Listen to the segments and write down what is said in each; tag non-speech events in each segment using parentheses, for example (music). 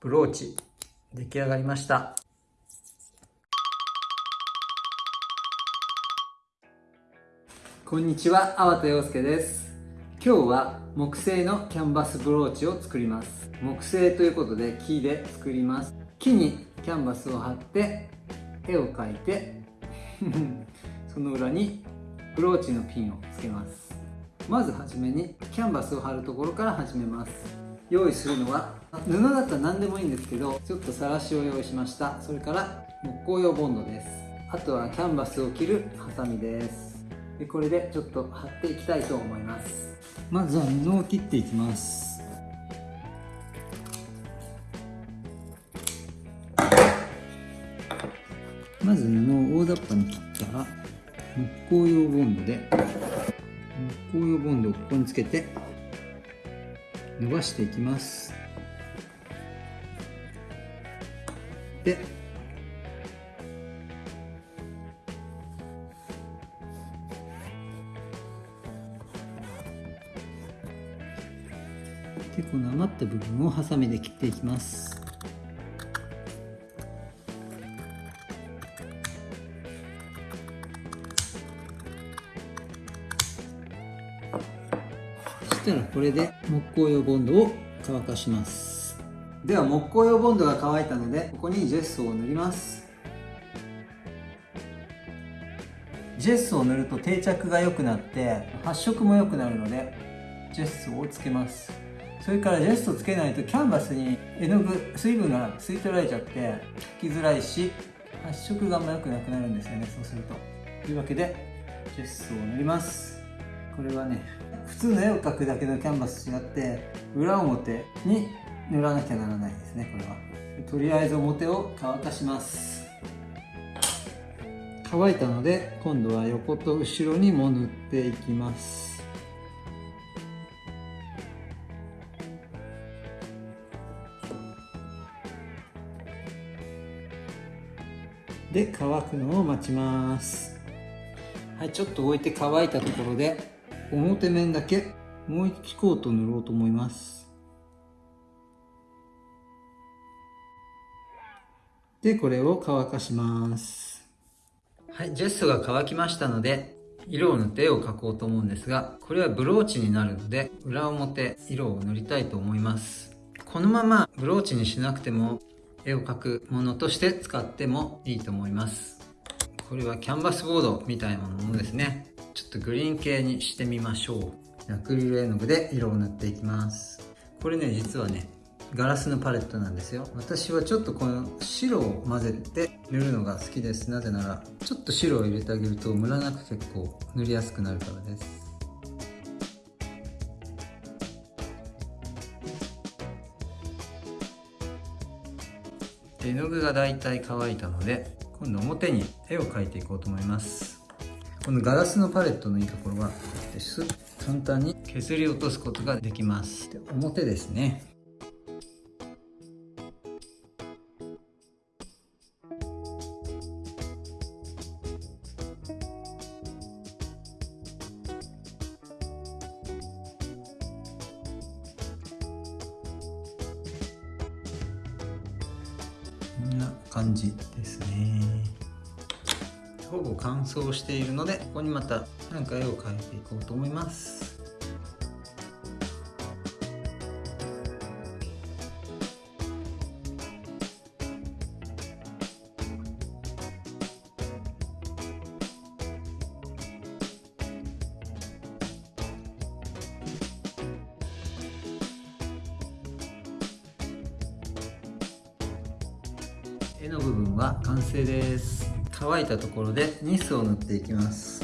ブローチ出来上がりました。こんにちは、粟田洋介です。今日は木製のキャンバスブローチを作ります。木製ということで木で作ります。木にキャンバスを貼って絵を描いて (laughs) その裏にブローチのピンをつけます。まずはじめにキャンバスを貼るところから始めます。用意するのは布だったら何でもいいんですけどちょっとさらしを用意しました。それから木工用ボンドです。あとはキャンバスを切るハサミです。でこれでちょっと貼っていきたいと思います。まずは布を切っていきます。まず布を大雑把に切ったら木工用ボンドで木工用ボンドをここにつけて伸ばしていきます。ででこの余った部分をハサミで切っていきます。そしたらこれで木工用ボンドを乾かします。では木工用ボンドが乾いたのでここにジェスを塗ります。ジェスを塗ると定着が良くなって発色も良くなるのでジェスをつけます。それからジェストつけないとキャンバスに絵の具水分が吸い取られちゃって描きづらいし発色があんま良くなくなるんですよねそうすると。というわけでジェスを塗ります。これはね普通の絵を描くだけのキャンバスと違って裏表に塗らなきゃならないですねこれは。とりあえず表を乾かします。乾いたので今度は横と後ろにも塗っていきます。で乾くのを待ちます。はいちょっと置いて乾いたところで表面だけもう一コート塗ろうと思います。でこれを乾かします。はいジェストが乾きましたので色を塗って絵を描こうと思うんですがこれはブローチになるので裏表色を塗りたいと思います。このままブローチにしなくても絵を描くものとして使ってもいいと思います。これはキャンバスボードみたいなものですね。ちょっとグリーン系にしてみましょう。アクリル絵の具で色を塗っていきます。これね実はねガラスのパレットなんですよ。私はちょっとこの白を混ぜて塗るのが好きです。なぜならちょっと白を入れてあげるとムラなく結構塗りやすくなるからです。絵の具がだいたい乾いたので今度表に絵を描いていこうと思います。このガラスのパレットのいいところはスッと簡単に削り落とすことができます。で表ですね。感じですね。ほぼ乾燥しているのでここにまた何か絵を描いていこうと思います。絵の部分は完成です。乾いたところでニスを塗っていきます。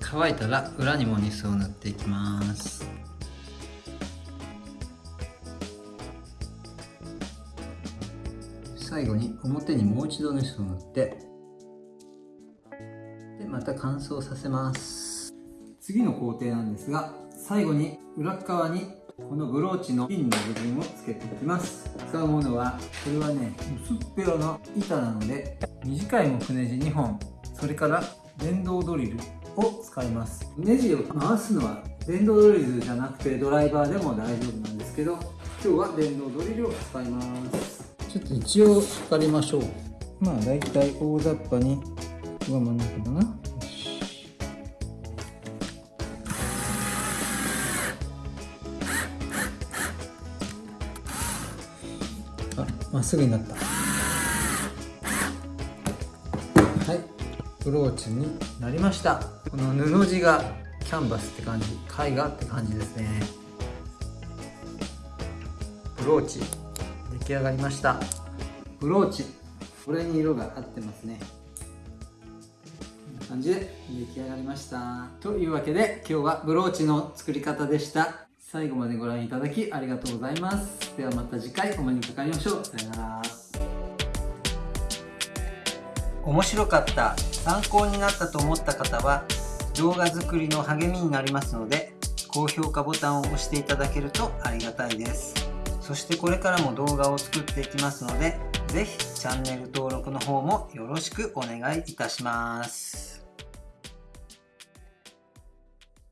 乾いたら裏にもニスを塗っていきます。最後に表にもう一度ニスを塗ってでまた乾燥させます。次の工程なんですが最後に裏側にこのブローチのピンの部分をつけていきます。使うものはこれはね薄っぺらな板なので短い木ネジ2本それから電動ドリルを使います。ネジを回すのは電動ドリルじゃなくてドライバーでも大丈夫なんですけど今日は電動ドリルを使います。ちょっと一応測りましょう。まあ大体大雑把にここが真ん中だな。まっすぐになった。はい。ブローチになりました。この布地がキャンバスって感じ。絵画って感じですね。ブローチ。出来上がりました。ブローチ。これに色が合ってますね。こんな感じで出来上がりました。というわけで今日はブローチの作り方でした。最後までご覧いただきありがとうございます。ではまた次回お目にかかりましょう。さよなら。面白かった参考になったと思った方は動画作りの励みになりますので高評価ボタンを押していただけるとありがたいです。そしてこれからも動画を作っていきますので是非チャンネル登録の方もよろしくお願いいたします。